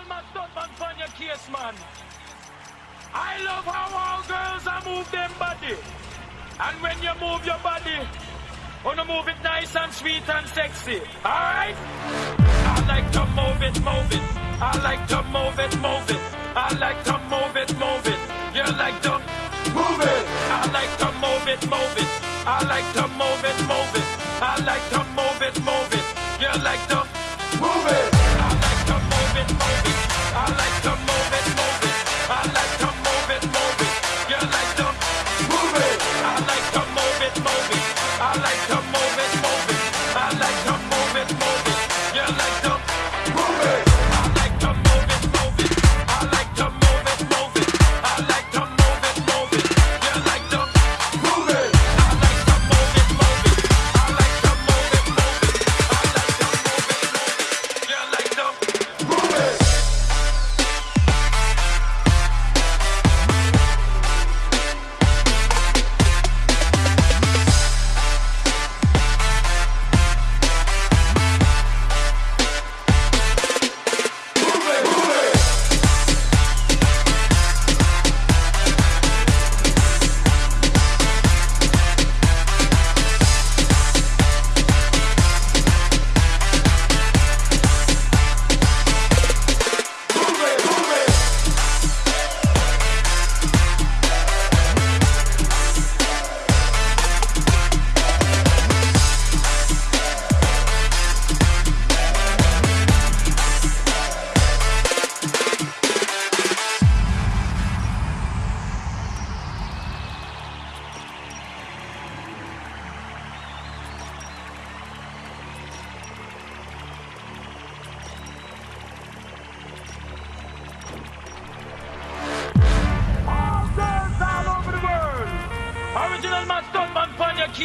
Original man, stuntman from Jamaica, man. I love how all girls are move them body. And when you move your body, wanna move it nice and sweet and sexy. Alright? I like to move it, move it. I like to move it, move it. I like to move it, move it. You like to move it. I like to move it, move it. I like to move it, move it. I like to move it, move it.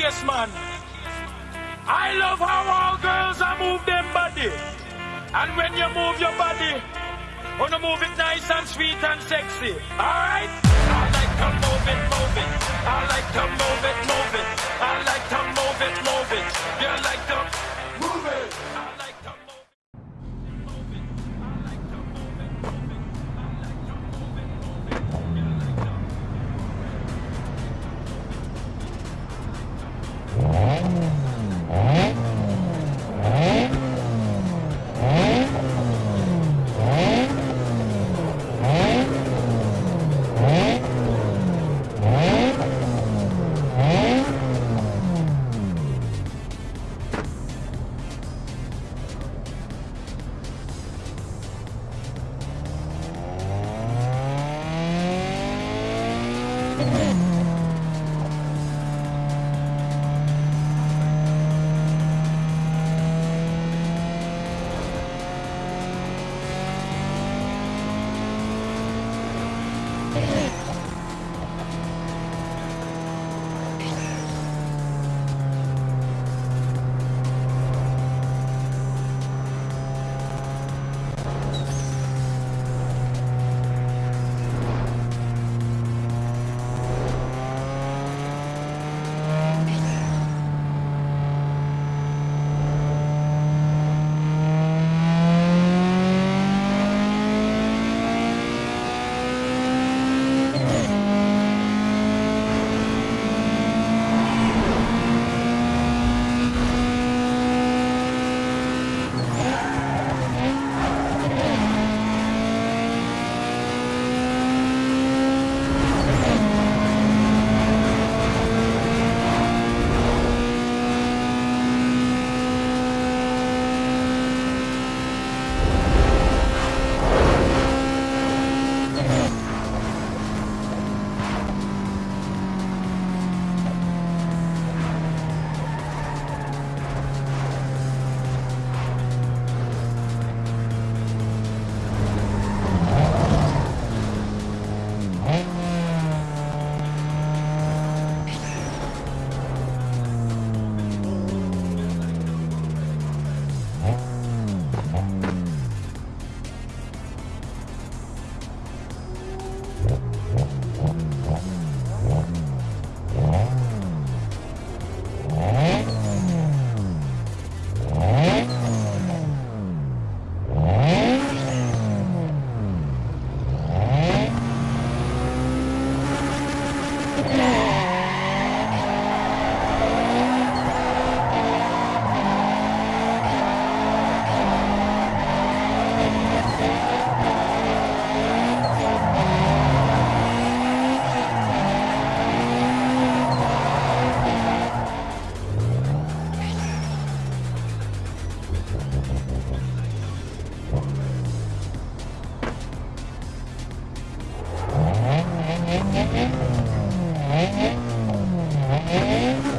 Case, man. I love how all girls are move their body. And when you move your body, wanna move it nice and sweet and sexy. Alright? I like to move it, move it. I like to move it, move it. É.